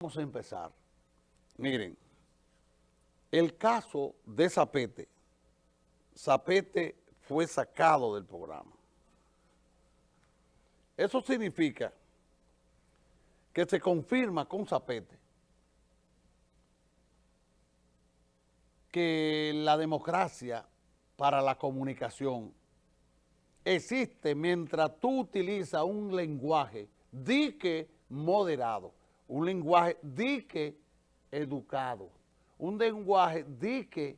Vamos a empezar. Miren, el caso de Zapete, Zapete fue sacado del programa. Eso significa que se confirma con Zapete que la democracia para la comunicación existe mientras tú utilizas un lenguaje dique moderado un lenguaje dique educado, un lenguaje dique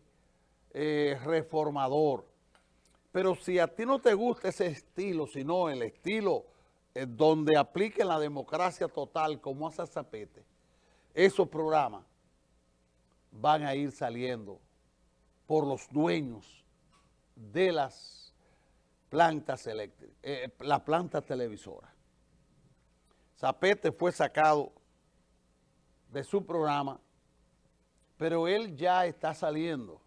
eh, reformador. Pero si a ti no te gusta ese estilo, sino el estilo eh, donde aplique la democracia total como hace Zapete, esos programas van a ir saliendo por los dueños de las plantas eléctricas, eh, la planta televisora. Zapete fue sacado de su programa, pero él ya está saliendo.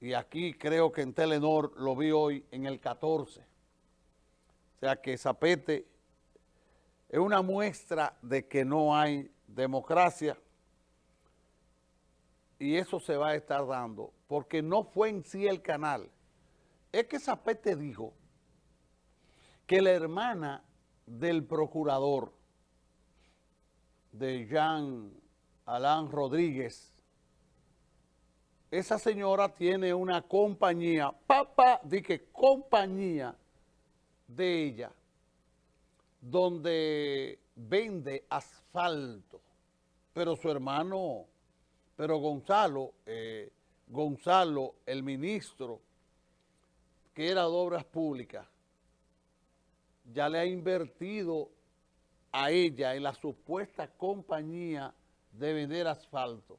Y aquí creo que en Telenor lo vi hoy en el 14. O sea que Zapete es una muestra de que no hay democracia y eso se va a estar dando porque no fue en sí el canal. Es que Zapete dijo que la hermana del procurador de Jean Alain Rodríguez. Esa señora tiene una compañía, papá, dije compañía de ella, donde vende asfalto. Pero su hermano, pero Gonzalo, eh, Gonzalo, el ministro, que era de Obras Públicas, ya le ha invertido a ella en la supuesta compañía de vender asfalto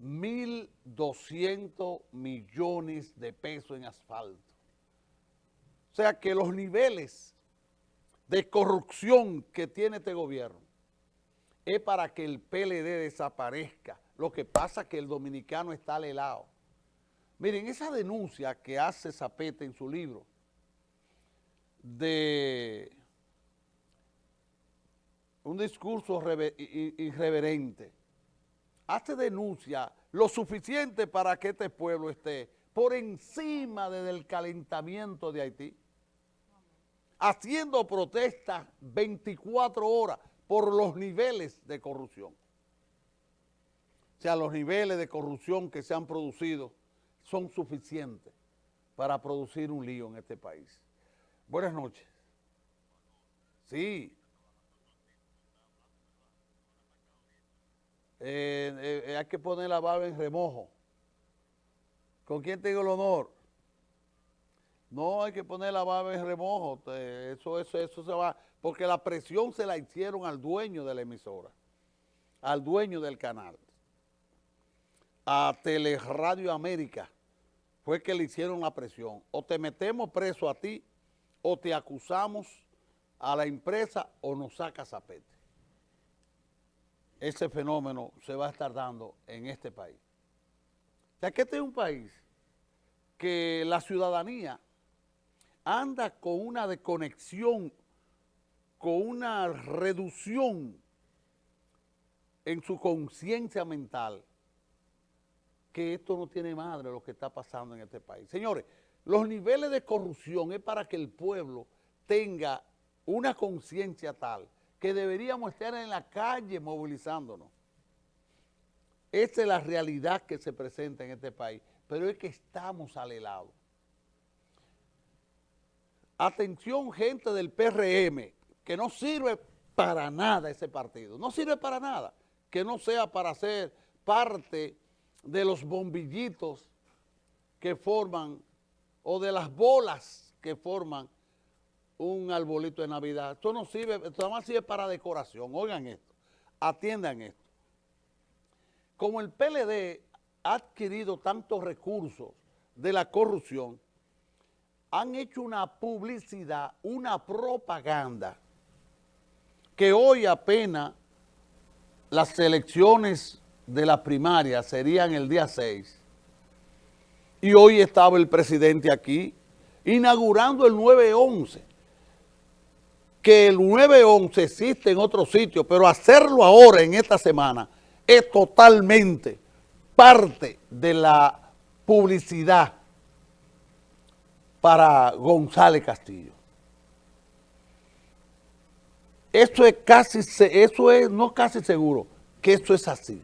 1.200 millones de pesos en asfalto. O sea que los niveles de corrupción que tiene este gobierno es para que el PLD desaparezca. Lo que pasa es que el dominicano está al helado. Miren, esa denuncia que hace Zapete en su libro de un discurso irreverente, hace denuncia lo suficiente para que este pueblo esté por encima del calentamiento de Haití, haciendo protestas 24 horas por los niveles de corrupción. O sea, los niveles de corrupción que se han producido son suficientes para producir un lío en este país. Buenas noches. Sí, Hay que poner la baba en remojo. ¿Con quién tengo el honor? No hay que poner la baba en remojo, eso, eso, eso se va, porque la presión se la hicieron al dueño de la emisora, al dueño del canal, a Teleradio América, fue que le hicieron la presión. O te metemos preso a ti, o te acusamos a la empresa, o nos sacas a ese fenómeno se va a estar dando en este país. Sea, que este es un país que la ciudadanía anda con una desconexión, con una reducción en su conciencia mental, que esto no tiene madre lo que está pasando en este país. Señores, los niveles de corrupción es para que el pueblo tenga una conciencia tal que deberíamos estar en la calle movilizándonos. Esa es la realidad que se presenta en este país, pero es que estamos al helado. Atención gente del PRM, que no sirve para nada ese partido, no sirve para nada, que no sea para ser parte de los bombillitos que forman o de las bolas que forman un arbolito de Navidad. Esto no sirve, esto nada más sirve para decoración. Oigan esto, atiendan esto. Como el PLD ha adquirido tantos recursos de la corrupción, han hecho una publicidad, una propaganda, que hoy apenas las elecciones de la primaria serían el día 6, y hoy estaba el presidente aquí inaugurando el 9-11 que el 911 existe en otro sitio, pero hacerlo ahora, en esta semana, es totalmente parte de la publicidad para González Castillo. Eso es casi, eso es no casi seguro, que eso es así.